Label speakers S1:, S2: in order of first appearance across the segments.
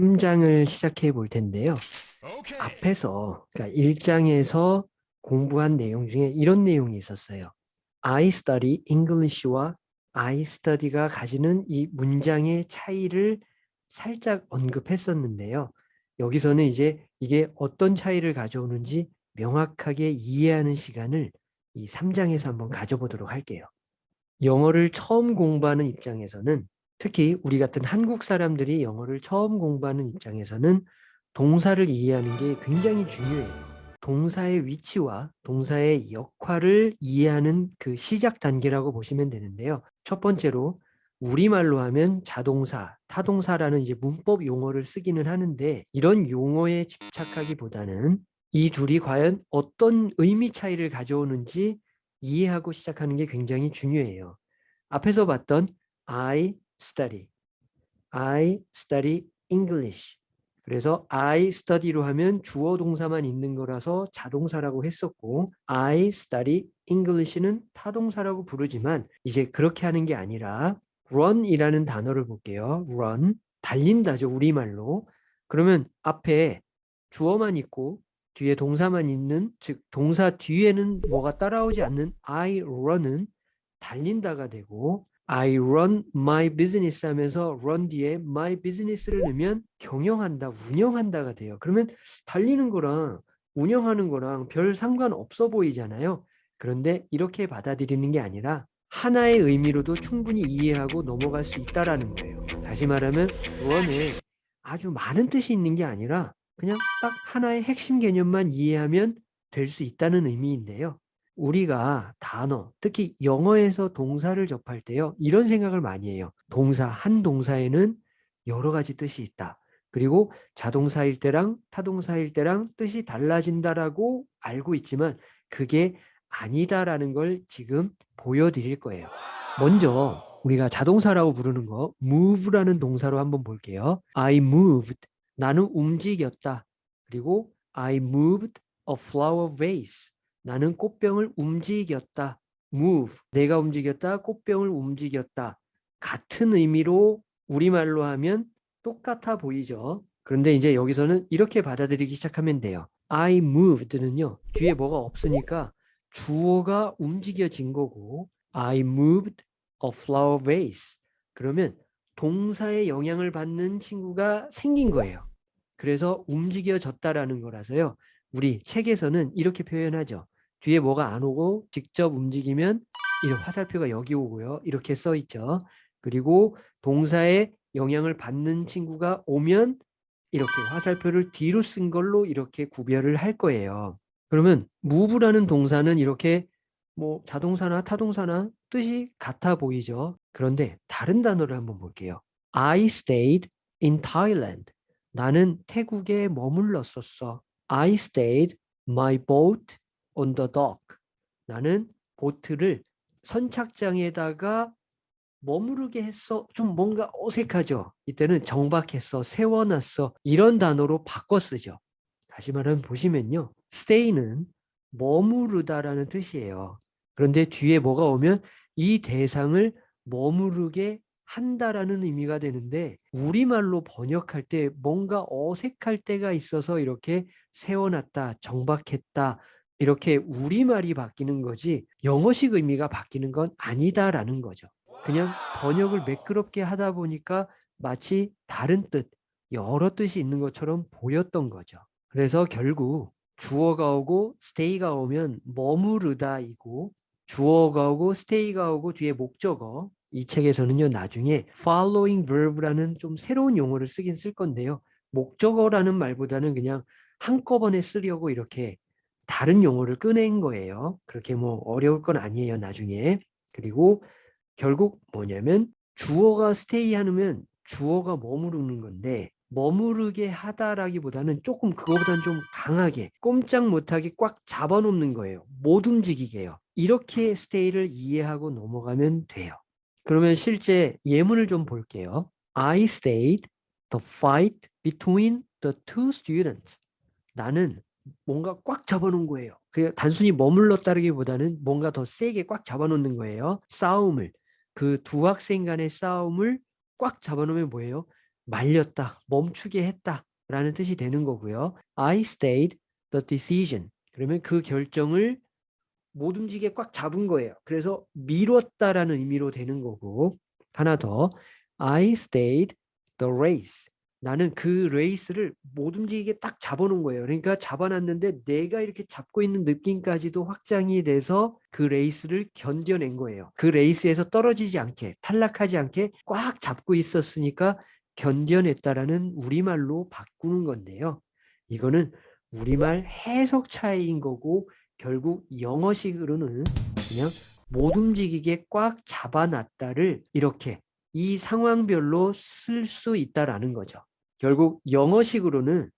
S1: 3장을 시작해 볼 텐데요. 앞에서 그러니까 1장에서 공부한 내용 중에 이런 내용이 있었어요. I study English와 I study가 가지는 이 문장의 차이를 살짝 언급했었는데요. 여기서는 이제 이게 어떤 차이를 가져오는지 명확하게 이해하는 시간을 이 3장에서 한번 가져보도록 할게요. 영어를 처음 공부하는 입장에서는 특히 우리 같은 한국 사람들이 영어를 처음 공부하는 입장에서는 동사를 이해하는 게 굉장히 중요해요. 동사의 위치와 동사의 역할을 이해하는 그 시작 단계라고 보시면 되는데요. 첫 번째로 우리말로 하면 자동사, 타동사라는 이제 문법 용어를 쓰기는 하는데 이런 용어에 집착하기보다는 이 둘이 과연 어떤 의미 차이를 가져오는지 이해하고 시작하는 게 굉장히 중요해요. 앞에서 봤던 I study, I study English 그래서 I study로 하면 주어 동사만 있는 거라서 자동사라고 했었고 I study English는 타동사라고 부르지만 이제 그렇게 하는 게 아니라 run이라는 단어를 볼게요. run 달린다죠. 우리말로. 그러면 앞에 주어만 있고 뒤에 동사만 있는 즉 동사 뒤에는 뭐가 따라오지 않는 I run은 달린다가 되고 I run my business 하면서 run 뒤에 my business를 넣으면 경영한다, 운영한다가 돼요. 그러면 달리는 거랑 운영하는 거랑 별 상관없어 보이잖아요. 그런데 이렇게 받아들이는 게 아니라 하나의 의미로도 충분히 이해하고 넘어갈 수 있다라는 거예요. 다시 말하면 run에 아주 많은 뜻이 있는 게 아니라 그냥 딱 하나의 핵심 개념만 이해하면 될 수 있다는 의미인데요. 우리가 단어, 특히 영어에서 동사를 접할 때요. 이런 생각을 많이 해요. 동사, 한 동사에는 여러 가지 뜻이 있다. 그리고 자동사일 때랑 타동사일 때랑 뜻이 달라진다라고 알고 있지만 그게 아니다라는 걸 지금 보여드릴 거예요. 먼저 우리가 자동사라고 부르는 거 move라는 동사로 한번 볼게요. I moved. 나는 움직였다. 그리고 I moved a flower vase. 나는 꽃병을 움직였다. move. 내가 움직였다. 꽃병을 움직였다. 같은 의미로 우리말로 하면 똑같아 보이죠. 그런데 이제 여기서는 이렇게 받아들이기 시작하면 돼요. I moved는요. 뒤에 뭐가 없으니까 주어가 움직여진 거고 I moved a flower vase. 그러면 동사의 영향을 받는 친구가 생긴 거예요. 그래서 움직여졌다라는 거라서요. 우리 책에서는 이렇게 표현하죠. 뒤에 뭐가 안 오고 직접 움직이면 이 화살표가 여기 오고요. 이렇게 써 있죠. 그리고 동사의 영향을 받는 친구가 오면 이렇게 화살표를 뒤로 쓴 걸로 이렇게 구별을 할 거예요. 그러면 move라는 동사는 이렇게 뭐 자동사나 타동사나 뜻이 같아 보이죠. 그런데 다른 단어를 한번 볼게요. I stayed in Thailand. 나는 태국에 머물렀었어. I stayed my boat on the dock. 나는 보트를 선착장에다가 머무르게 했어. 좀 뭔가 어색하죠. 이때는 정박했어, 세워놨어. 이런 단어로 바꿔 쓰죠. 다시 말하면 보시면요. stay는 머무르다라는 뜻이에요. 그런데 뒤에 뭐가 오면 이 대상을 머무르게 한다라는 의미가 되는데 우리말로 번역할 때 뭔가 어색할 때가 있어서 이렇게 세워놨다, 정박했다 이렇게 우리말이 바뀌는 거지 영어식 의미가 바뀌는 건 아니다라는 거죠. 그냥 번역을 매끄럽게 하다 보니까 마치 다른 뜻, 여러 뜻이 있는 것처럼 보였던 거죠. 그래서 결국 주어가 오고 stay가 오면 머무르다이고 주어가 오고 stay가 오고 뒤에 목적어 이 책에서는요 나중에 following verb라는 좀 새로운 용어를 쓰긴 쓸 건데요 목적어라는 말보다는 그냥 한꺼번에 쓰려고 이렇게 다른 용어를 꺼낸 거예요. 그렇게 뭐 어려울 건 아니에요. 나중에. 그리고 결국 뭐냐면 주어가 stay 하면 주어가 머무르는 건데 머무르게 하다라기보다는 조금 그거보다는 좀 강하게 꼼짝 못하게 꽉 잡아놓는 거예요. 못 움직이게요. 이렇게 stay를 이해하고 넘어가면 돼요. 그러면 실제 예문을 좀 볼게요. I stayed the fight between the two students. 나는 뭔가 꽉 잡아놓은 거예요. 그 단순히 머물렀다기보다는 뭔가 더 세게 꽉 잡아놓는 거예요. 싸움을 그 두 학생 간의 싸움을 꽉 잡아놓으면 뭐예요? 말렸다, 멈추게 했다 라는 뜻이 되는 거고요. I stayed the decision. 그러면 그 결정을 못 움직이게 꽉 잡은 거예요. 그래서 미뤘다라는 의미로 되는 거고 하나 더 I stayed the race. 나는 그 레이스를 못 움직이게 딱 잡아놓은 거예요. 그러니까 잡아놨는데 내가 이렇게 잡고 있는 느낌까지도 확장이 돼서 그 레이스를 견뎌낸 거예요. 그 레이스에서 떨어지지 않게 탈락하지 않게 꽉 잡고 있었으니까 견뎌냈다라는 우리말로 바꾸는 건데요. 이거는 우리말 해석 차이인 거고 결국 영어식으로는 그냥 못 움직이게 꽉 잡아놨다를 이렇게 이 상황별로 쓸 수 있다라는 거죠. 결국 영어식으로는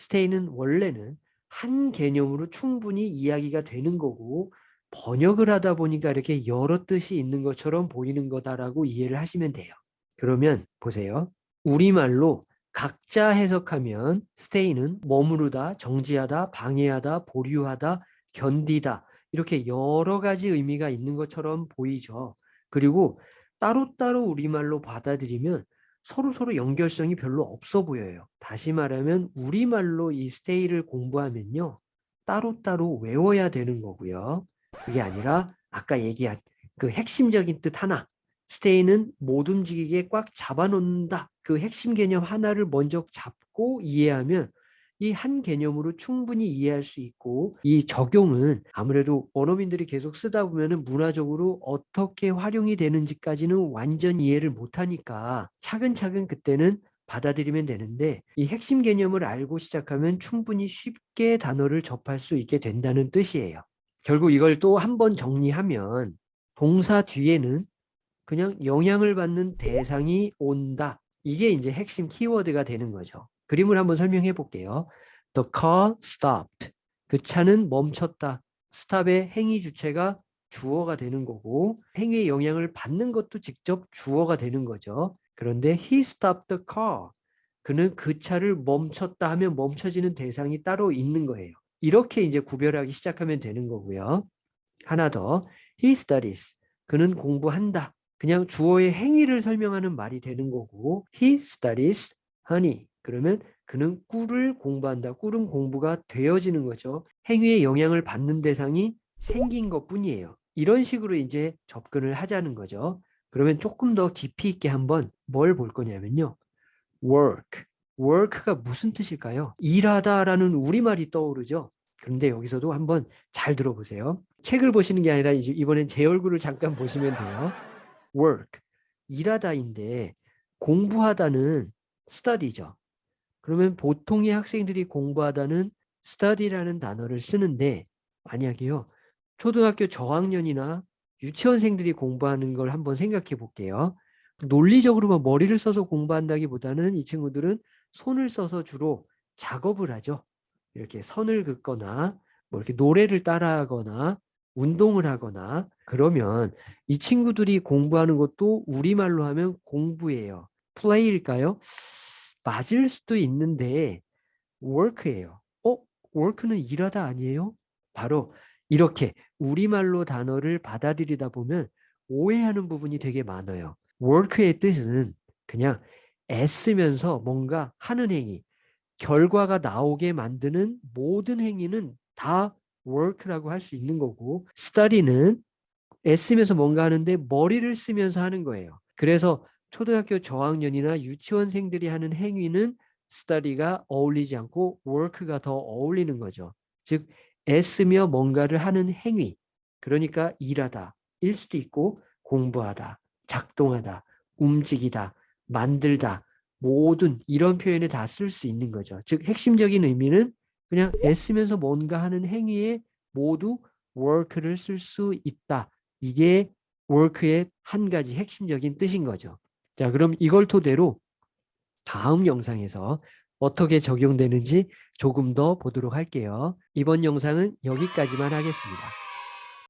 S1: stay는 원래는 한 개념으로 충분히 이야기가 되는 거고 번역을 하다 보니까 이렇게 여러 뜻이 있는 것처럼 보이는 거다라고 이해를 하시면 돼요. 그러면 보세요. 우리말로 각자 해석하면 stay는 머무르다, 정지하다, 방해하다, 보류하다, 견디다 이렇게 여러 가지 의미가 있는 것처럼 보이죠. 그리고 따로따로 우리말로 받아들이면 서로 서로 연결성이 별로 없어 보여요. 다시 말하면 우리말로 이 stay를 공부하면요. 따로따로 외워야 되는 거고요. 그게 아니라 아까 얘기한 그 핵심적인 뜻 하나 stay는 못 움직이게 꽉 잡아놓는다. 그 핵심 개념 하나를 먼저 잡고 이해하면 이 한 개념으로 충분히 이해할 수 있고 이 적용은 아무래도 원어민들이 계속 쓰다 보면 문화적으로 어떻게 활용이 되는지까지는 완전 이해를 못하니까 차근차근 그때는 받아들이면 되는데 이 핵심 개념을 알고 시작하면 충분히 쉽게 단어를 접할 수 있게 된다는 뜻이에요. 결국 이걸 또 한 번 정리하면 동사 뒤에는 그냥 영향을 받는 대상이 온다. 이게 이제 핵심 키워드가 되는 거죠. 그림을 한번 설명해 볼게요. The car stopped. 그 차는 멈췄다. 스탑의 행위 주체가 주어가 되는 거고 행위의 영향을 받는 것도 직접 주어가 되는 거죠. 그런데 he stopped the car. 그는 그 차를 멈췄다 하면 멈춰지는 대상이 따로 있는 거예요. 이렇게 이제 구별하기 시작하면 되는 거고요. 하나 더. He studies. 그는 공부한다. 그냥 주어의 행위를 설명하는 말이 되는 거고 he studies honey 그러면 그는 꿀을 공부한다. 꿀은 공부가 되어지는 거죠. 행위의 영향을 받는 대상이 생긴 것 뿐이에요. 이런 식으로 이제 접근을 하자는 거죠. 그러면 조금 더 깊이 있게 한번 뭘 볼 거냐면요. work. work가 무슨 뜻일까요? 일하다라는 우리말이 떠오르죠. 그런데 여기서도 한번 잘 들어보세요. 책을 보시는 게 아니라 이번엔 제 얼굴을 잠깐 보시면 돼요. work, 일하다인데 공부하다는 study죠. 그러면 보통의 학생들이 공부하다는 study라는 단어를 쓰는데 만약에요. 초등학교 저학년이나 유치원생들이 공부하는 걸 한번 생각해 볼게요. 논리적으로만 머리를 써서 공부한다기보다는 이 친구들은 손을 써서 주로 작업을 하죠. 이렇게 선을 긋거나 뭐 이렇게 노래를 따라하거나 운동을 하거나 그러면 이 친구들이 공부하는 것도 우리말로 하면 공부예요. 플레이일까요? 맞을 수도 있는데 work예요. 어? work는 일하다 아니에요? 바로 이렇게 우리말로 단어를 받아들이다 보면 오해하는 부분이 되게 많아요. work의 뜻은 그냥 애쓰면서 뭔가 하는 행위, 결과가 나오게 만드는 모든 행위는 다 work라고 할 수 있는 거고 study는 애쓰면서 뭔가 하는데 머리를 쓰면서 하는 거예요. 그래서 초등학교 저학년이나 유치원생들이 하는 행위는 study가 어울리지 않고 work가 더 어울리는 거죠. 즉 애쓰며 뭔가를 하는 행위 그러니까 일하다 일 수도 있고 공부하다 작동하다 움직이다 만들다 모든 이런 표현을 다쓸 수 있는 거죠. 즉 핵심적인 의미는 그냥 애쓰면서 뭔가 하는 행위에 모두 work를 쓸 수 있다. 이게 work의 한 가지 핵심적인 뜻인 거죠. 자, 그럼 이걸 토대로 다음 영상에서 어떻게 적용되는지 조금 더 보도록 할게요. 이번 영상은 여기까지만 하겠습니다.